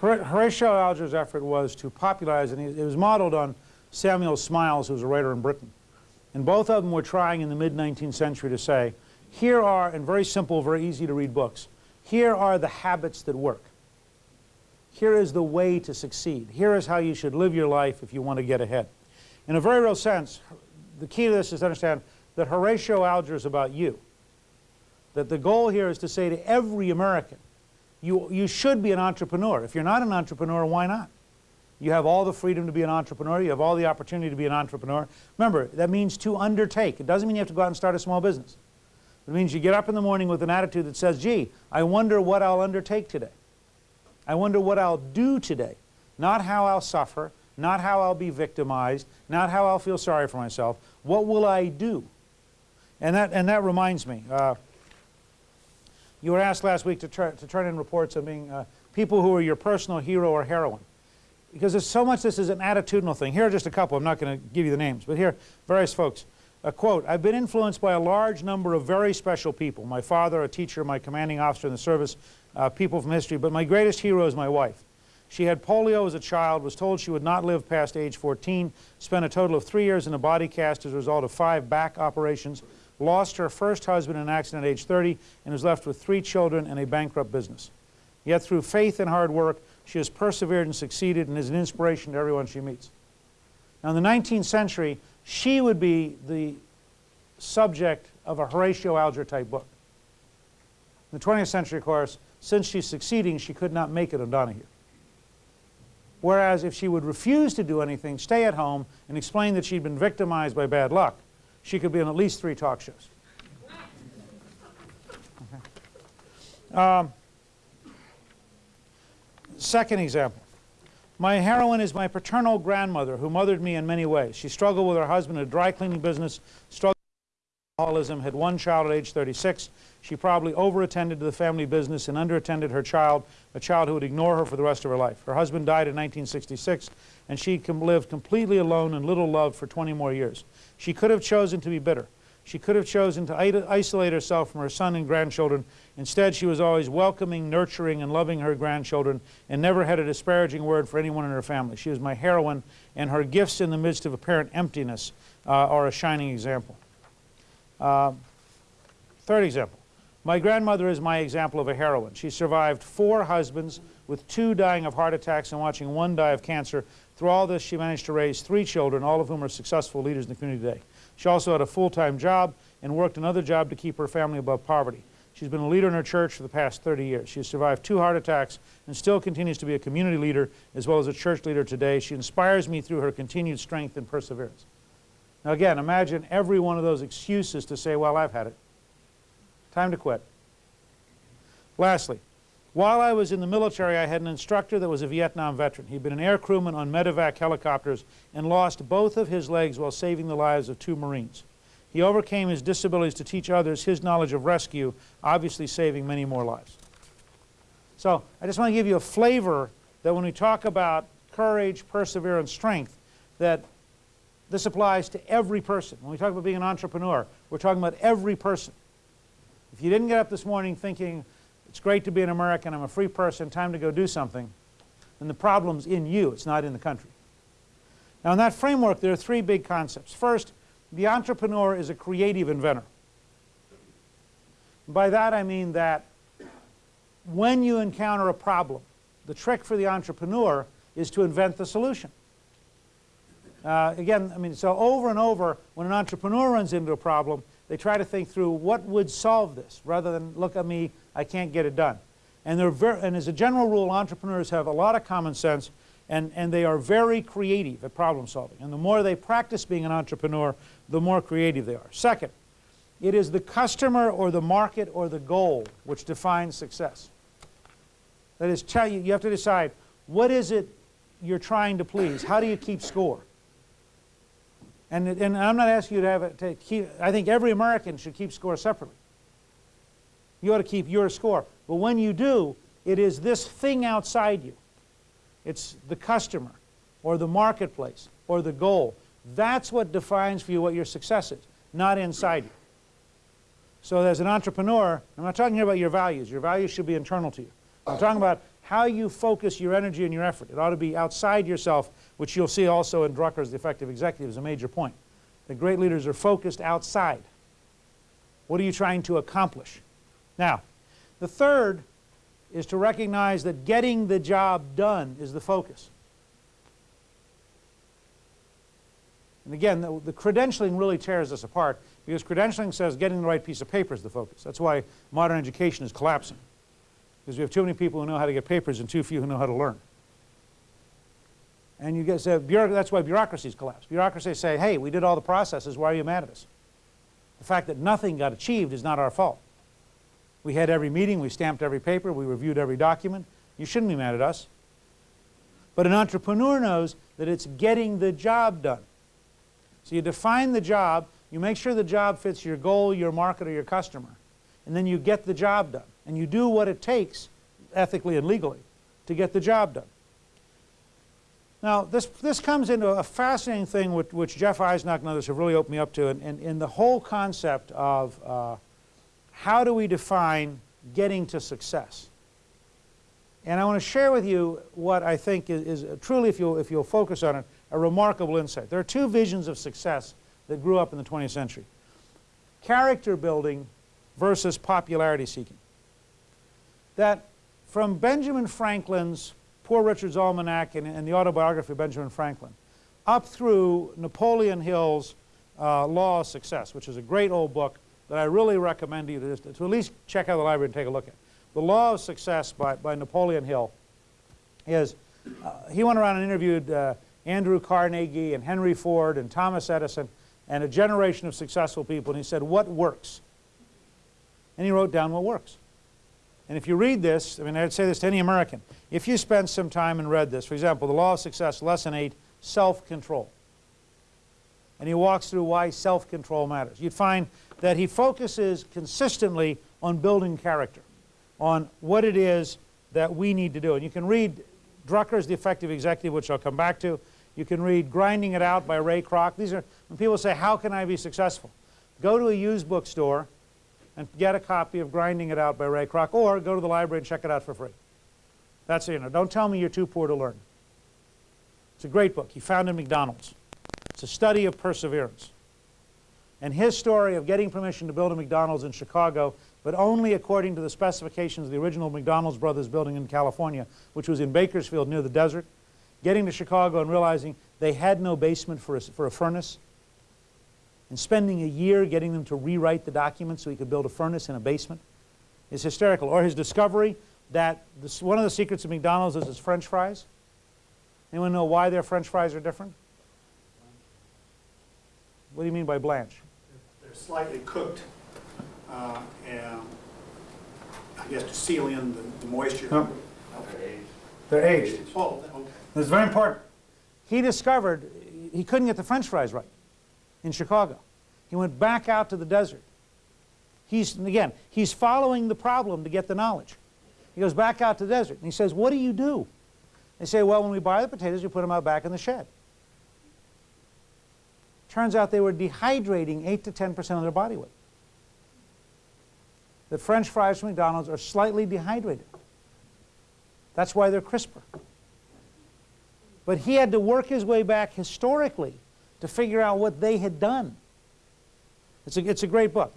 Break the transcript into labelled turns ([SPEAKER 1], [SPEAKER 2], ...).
[SPEAKER 1] Horatio Alger's effort was to popularize, and it was modeled on Samuel Smiles, who was a writer in Britain. And both of them were trying in the mid-19th century to say, here are, in very simple, very easy to read books, here are the habits that work. Here is the way to succeed. Here is how you should live your life if you want to get ahead. In a very real sense, the key to this is to understand that Horatio Alger is about you. That the goal here is to say to every American, you, you should be an entrepreneur. If you're not an entrepreneur, why not? You have all the freedom to be an entrepreneur. You have all the opportunity to be an entrepreneur. Remember, that means to undertake. It doesn't mean you have to go out and start a small business. It means you get up in the morning with an attitude that says, gee, I wonder what I'll undertake today. I wonder what I'll do today. Not how I'll suffer, not how I'll be victimized, not how I'll feel sorry for myself. What will I do? And that, and that reminds me, uh, you were asked last week to, to turn in reports on being uh, people who are your personal hero or heroine. Because there's so much this is an attitudinal thing. Here are just a couple. I'm not going to give you the names. But here, various folks. A quote, I've been influenced by a large number of very special people. My father, a teacher, my commanding officer in the service, uh, people from history. But my greatest hero is my wife. She had polio as a child, was told she would not live past age 14, spent a total of three years in a body cast as a result of five back operations, lost her first husband in an accident at age 30, and was left with three children and a bankrupt business. Yet through faith and hard work, she has persevered and succeeded and is an inspiration to everyone she meets. Now in the 19th century, she would be the subject of a Horatio Alger type book. In the 20th century, of course, since she's succeeding, she could not make it on Donahue. Whereas if she would refuse to do anything, stay at home, and explain that she'd been victimized by bad luck, she could be on at least three talk shows. Okay. Um, second example. My heroine is my paternal grandmother who mothered me in many ways. She struggled with her husband in a dry cleaning business, struggled alcoholism, had one child at age 36. She probably overattended to the family business and underattended her child, a child who would ignore her for the rest of her life. Her husband died in 1966, and she lived completely alone and little loved for 20 more years. She could have chosen to be bitter. She could have chosen to isolate herself from her son and grandchildren. Instead, she was always welcoming, nurturing, and loving her grandchildren and never had a disparaging word for anyone in her family. She was my heroine, and her gifts in the midst of apparent emptiness uh, are a shining example. Uh, third example. My grandmother is my example of a heroine. She survived four husbands with two dying of heart attacks and watching one die of cancer. Through all this, she managed to raise three children, all of whom are successful leaders in the community today. She also had a full-time job and worked another job to keep her family above poverty. She's been a leader in her church for the past 30 years. She has survived two heart attacks and still continues to be a community leader as well as a church leader today. She inspires me through her continued strength and perseverance. Now again, imagine every one of those excuses to say, well, I've had it. Time to quit. Lastly, while I was in the military, I had an instructor that was a Vietnam veteran. He'd been an air crewman on medevac helicopters and lost both of his legs while saving the lives of two Marines. He overcame his disabilities to teach others his knowledge of rescue, obviously saving many more lives. So I just want to give you a flavor that when we talk about courage, perseverance, strength, that this applies to every person. When we talk about being an entrepreneur, we're talking about every person. If you didn't get up this morning thinking, it's great to be an American, I'm a free person, time to go do something, then the problem's in you, it's not in the country. Now in that framework, there are three big concepts. First, the entrepreneur is a creative inventor. By that I mean that when you encounter a problem, the trick for the entrepreneur is to invent the solution. Uh, again, I mean, so over and over, when an entrepreneur runs into a problem, they try to think through what would solve this, rather than look at me, I can't get it done. And, they're very, and as a general rule, entrepreneurs have a lot of common sense, and, and they are very creative at problem solving. And the more they practice being an entrepreneur, the more creative they are. Second, it is the customer or the market or the goal which defines success. That is, tell you, you have to decide, what is it you're trying to please? How do you keep score? And, and I'm not asking you to have it, to keep, I think every American should keep score separately. You ought to keep your score. But when you do, it is this thing outside you. It's the customer or the marketplace or the goal. That's what defines for you what your success is, not inside you. So as an entrepreneur, I'm not talking here about your values. Your values should be internal to you. I'm talking about how you focus your energy and your effort. It ought to be outside yourself, which you'll see also in Drucker's The Effective Executive is a major point. The great leaders are focused outside. What are you trying to accomplish? Now, the third is to recognize that getting the job done is the focus. And again, the, the, credentialing really tears us apart because credentialing says getting the right piece of paper is the focus. That's why modern education is collapsing. Because we have too many people who know how to get papers and too few who know how to learn. And you get, that's why bureaucracies collapse. Bureaucracies say, hey, we did all the processes, why are you mad at us? The fact that nothing got achieved is not our fault. We had every meeting, we stamped every paper, we reviewed every document. You shouldn't be mad at us. But an entrepreneur knows that it's getting the job done. So you define the job, you make sure the job fits your goal, your market, or your customer, and then you get the job done. And you do what it takes, ethically and legally, to get the job done. Now, this, this comes into a fascinating thing which, which Jeff Eisenach and others have really opened me up to, and, and, and the whole concept of uh, how do we define getting to success. And I want to share with you what I think is, is truly, if you'll, if you'll focus on it, a remarkable insight. There are two visions of success that grew up in the 20th century. Character building versus popularity seeking. That from Benjamin Franklin's Poor Richard's Almanac and, and the autobiography of Benjamin Franklin, up through Napoleon Hill's uh, Law of Success, which is a great old book that I really recommend you to, to at least check out the library and take a look at. The Law of Success by, by Napoleon Hill is, uh, he went around and interviewed uh, Andrew Carnegie and Henry Ford and Thomas Edison and a generation of successful people and he said, what works? And he wrote down what works. And if you read this, I mean, I'd say this to any American, if you spend some time and read this, for example, the Law of Success, Lesson 8, self-control. And he walks through why self-control matters. You'd find that he focuses consistently on building character, on what it is that we need to do. And you can read Drucker's The Effective Executive, which I'll come back to. You can read Grinding It Out by Ray Kroc. These are, when people say, how can I be successful? Go to a used bookstore and get a copy of Grinding It Out by Ray Kroc, or go to the library and check it out for free. That's it. You know, don't tell me you're too poor to learn. It's a great book. He founded McDonald's. It's a study of perseverance. And his story of getting permission to build a McDonald's in Chicago, but only according to the specifications of the original McDonald's Brothers building in California, which was in Bakersfield near the desert, getting to Chicago and realizing they had no basement for a, for a furnace, and spending a year getting them to rewrite the document so he could build a furnace in a basement is hysterical. Or his discovery that this, one of the secrets of McDonald's is its french fries. Anyone know why their french fries are different? What do you mean by blanch?
[SPEAKER 2] They're slightly cooked, uh, and I guess to seal in the, the moisture.
[SPEAKER 1] No.
[SPEAKER 2] Okay.
[SPEAKER 1] They're aged.
[SPEAKER 2] Oh, okay.
[SPEAKER 1] It's very important. He discovered he couldn't get the french fries right in Chicago. He went back out to the desert. He's, again, he's following the problem to get the knowledge. He goes back out to the desert and he says, what do you do? They say, well, when we buy the potatoes, we put them out back in the shed. Turns out they were dehydrating 8 to 10% of their body weight. The French fries from McDonald's are slightly dehydrated. That's why they're crisper. But he had to work his way back historically to figure out what they had done. It's a, it's a great book.